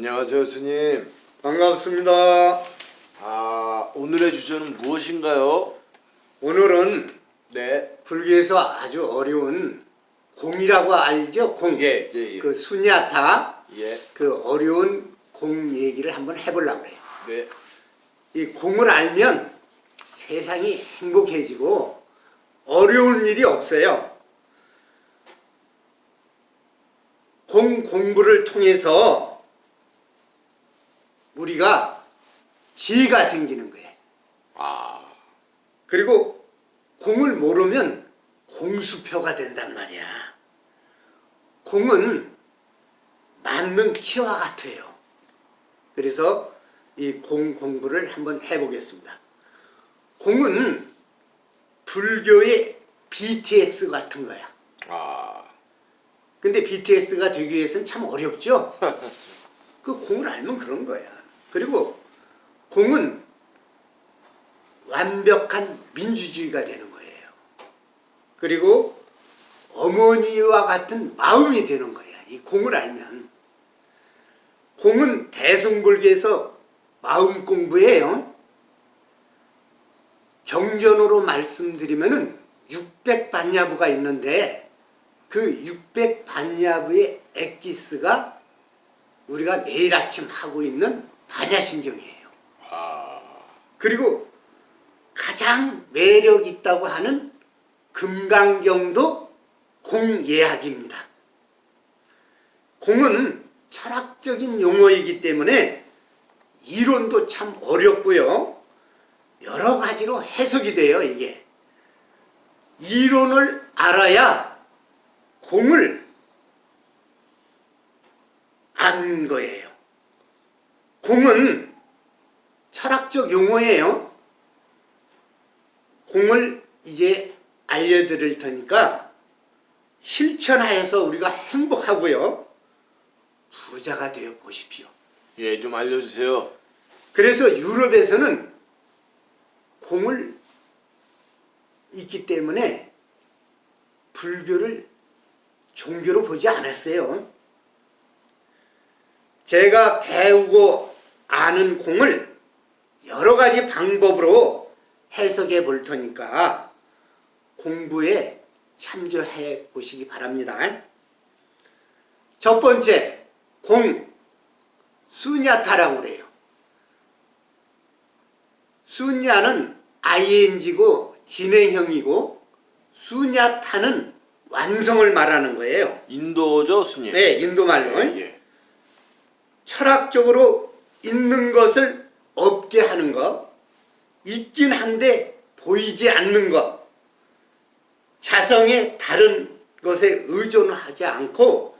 안녕하세요 스님 반갑습니다. 아 오늘의 주제는 무엇인가요? 오늘은 네 불교에서 아주 어려운 공이라고 알죠? 공. 예, 예, 예. 그 수냐타 예, 그 어려운 공 얘기를 한번 해보려고 그래요. 네, 이 공을 알면 세상이 행복해지고 어려운 일이 없어요. 공 공부를 통해서 우리가 지혜가 생기는 거예요. 아, 그리고 공을 모르면 공수표가 된단 말이야. 공은 맞는 키와 같아요. 그래서 이 공 공부를 한번 해보겠습니다. 공은 불교의 BTX 같은 거야. 아, 근데 BTS가 되기 위해서는 참 어렵죠? 그 공을 알면 그런 거야. 그리고 공은 완벽한 민주주의가 되는 거예요. 그리고 어머니와 같은 마음이 되는 거야. 이 공을 알면. 공은 대승불교에서 마음 공부예요. 경전으로 말씀드리면 은 600반야부가 있는데 그 600반야부의 엑기스가 우리가 매일 아침 하고 있는 반야신경이에요. 아, 그리고 가장 매력 있다고 하는 금강경도 공예학입니다. 공은 철학적인 용어이기 때문에 이론도 참 어렵고요. 여러 가지로 해석이 돼요, 이게. 이론을 알아야 공을 아는 거예요. 공은 철학적 용어예요. 공을 이제 알려드릴 테니까 실천하여서 우리가 행복하고요. 부자가 되어 보십시오. 예, 좀 알려주세요. 그래서 유럽에서는 공을 있기 때문에 불교를 종교로 보지 않았어요. 제가 배우고 아는 공을 여러 가지 방법으로 해석해 볼 테니까 공부에 참조해 보시기 바랍니다. 첫 번째, 공, 수냐타라고 그래요. 수냐는 ing고 진행형이고 수냐타는 완성을 말하는 거예요. 인도죠 스님? 네, 인도 말로. 예, 예. 철학적으로 있는 것을 없게 하는 것, 있긴 한데 보이지 않는 것, 자성의 다른 것에 의존하지 않고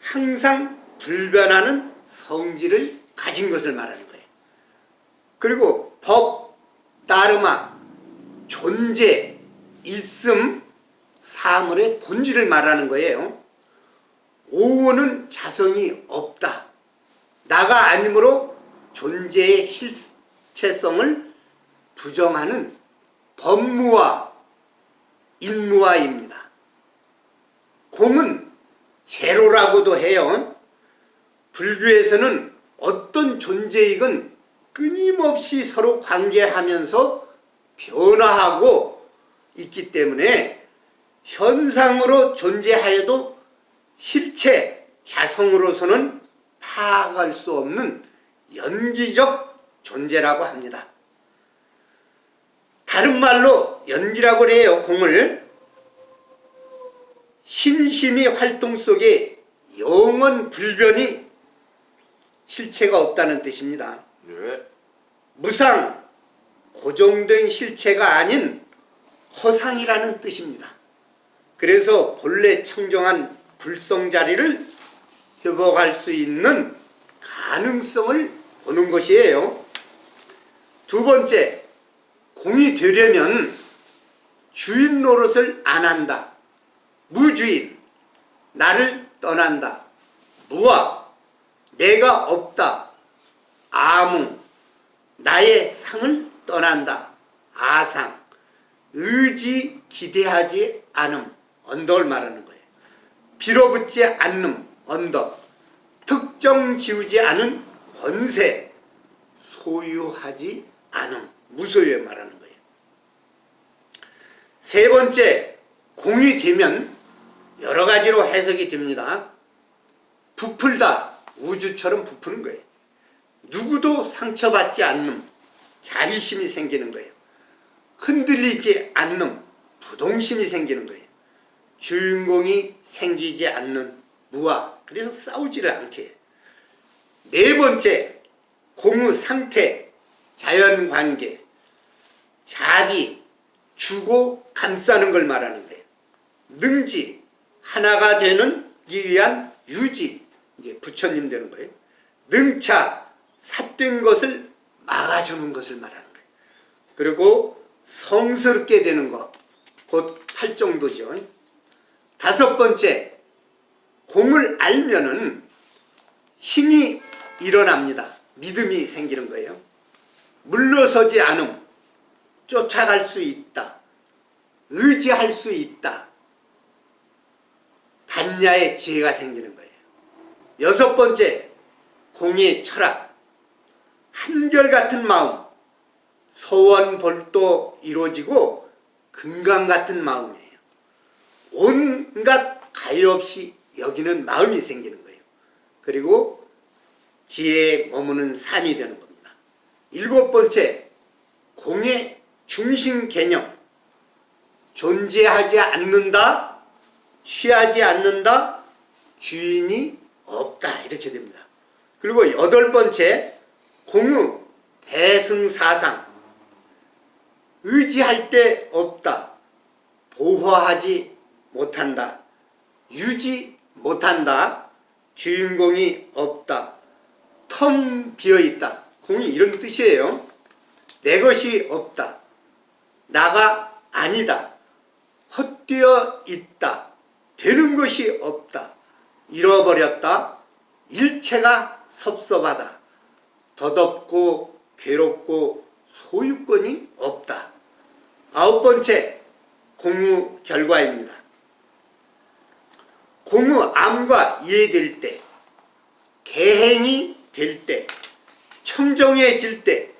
항상 불변하는 성질을 가진 것을 말하는 거예요. 그리고 법, 다르마, 존재, 있음, 사물의 본질을 말하는 거예요. 오원은 자성이 없다. 나가 아니므로 존재의 실체성을 부정하는 법무와 인무와입니다. 공은 제로라고도 해요. 불교에서는 어떤 존재이건 끊임없이 서로 관계하면서 변화하고 있기 때문에 현상으로 존재하여도 실체, 자성으로서는 파악할 수 없는 연기적 존재라고 합니다. 다른 말로 연기라고 해요. 공을 신심이 활동 속에 영원 불변이 실체가 없다는 뜻입니다. 네, 무상, 고정된 실체가 아닌 허상이라는 뜻입니다. 그래서 본래 청정한 불성자리를 회복할 수 있는 가능성을 보는 것이에요. 두 번째, 공이 되려면 주인 노릇을 안 한다. 무주인, 나를 떠난다. 무아, 내가 없다. 아무, 나의 상을 떠난다. 아상, 의지 기대하지 않음, 언덕을 말하는 거예요. 빌어붙지 않는 언덕, 특정 지우지 않은 권세 소유하지 않음 무소유에 말하는 거예요. 세 번째 공이 되면 여러 가지로 해석이 됩니다. 부풀다 우주처럼 부푸는 거예요. 누구도 상처받지 않는 자비심이 생기는 거예요. 흔들리지 않는 부동심이 생기는 거예요. 주인공이 생기지 않는 무아 그래서 싸우지를 않게. 네 번째 공의 상태 자연관계 자비 주고 감싸는 걸 말하는 거예요. 능지 하나가 되는 이 위한 유지 이제 부처님 되는 거예요. 능차 삿된 것을 막아주는 것을 말하는 거예요. 그리고 성스럽게 되는 것, 곧 팔정도죠. 다섯 번째, 공을 알면은 힘이 일어납니다. 믿음이 생기는 거예요. 물러서지 않음, 쫓아갈 수 있다. 의지할 수 있다. 단야의 지혜가 생기는 거예요. 여섯 번째, 공의 철학. 한결같은 마음, 소원볼도 이루어지고 금강 같은 마음이에요. 온갖 가히 없이 여기는 마음이 생기는 거예요. 그리고 지혜에 머무는 삶이 되는 겁니다. 일곱 번째, 공의 중심 개념. 존재하지 않는다, 취하지 않는다, 주인이 없다. 이렇게 됩니다. 그리고 여덟 번째, 공의 대승사상. 의지할 데 없다. 보호하지 못한다. 유지 못한다. 주인공이 없다. 텀 비어있다. 공이 이런 뜻이에요. 내 것이 없다. 나가 아니다. 헛되어 있다. 되는 것이 없다. 잃어버렸다. 일체가 섭섭하다. 더덥고 괴롭고 소유권이 없다. 아홉 번째 공무 결과입니다. 공무 암과 이해될 때, 개행이 될 때, 청정해질 때,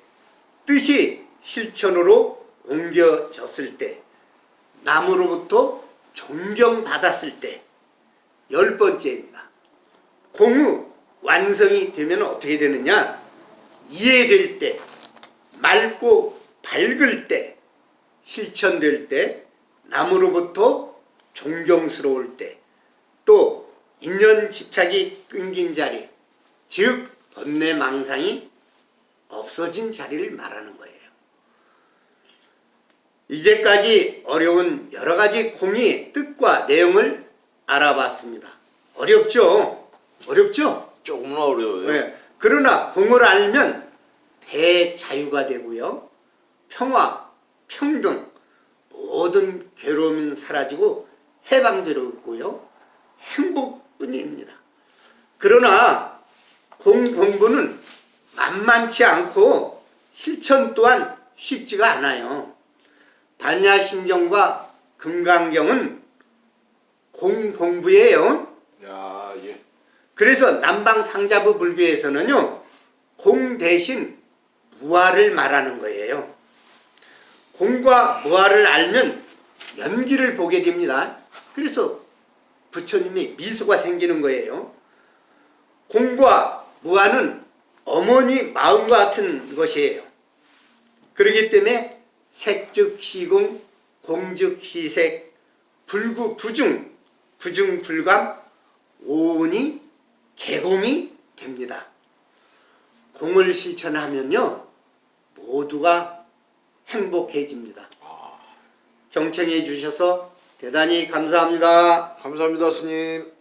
뜻이 실천으로 옮겨졌을 때, 남으로부터 존경받았을 때, 열 번째입니다. 공무 완성이 되면 어떻게 되느냐? 이해될 때, 맑고 밝을 때, 실천될 때, 남으로부터 존경스러울 때, 또 인연 집착이 끊긴 자리, 즉 번뇌 망상이 없어진 자리를 말하는 거예요. 이제까지 어려운 여러 가지 공의 뜻과 내용을 알아봤습니다. 어렵죠? 어렵죠? 조금은 어려워요. 네. 그러나 공을 알면 대자유가 되고요. 평화, 평등, 모든 괴로움은 사라지고 해방되고요. 행복뿐입니다. 그러나 공 공부는 만만치 않고 실천 또한 쉽지가 않아요. 반야심경과 금강경은 공 공부예요. 야, 예. 그래서 남방 상자부 불교에서는요 공 대신 무아를 말하는 거예요. 공과 무아를 알면 연기를 보게 됩니다. 그래서 부처님이 미소가 생기는 거예요. 공과 무아는 어머니 마음과 같은 것이에요. 그렇기 때문에 색즉 시공, 공즉 시색, 불구 부중, 부중 불감, 오운이 개공이 됩니다. 공을 실천하면요 모두가 행복해집니다. 경청해 주셔서 대단히 감사합니다. 감사합니다, 스님.